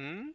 Hmm?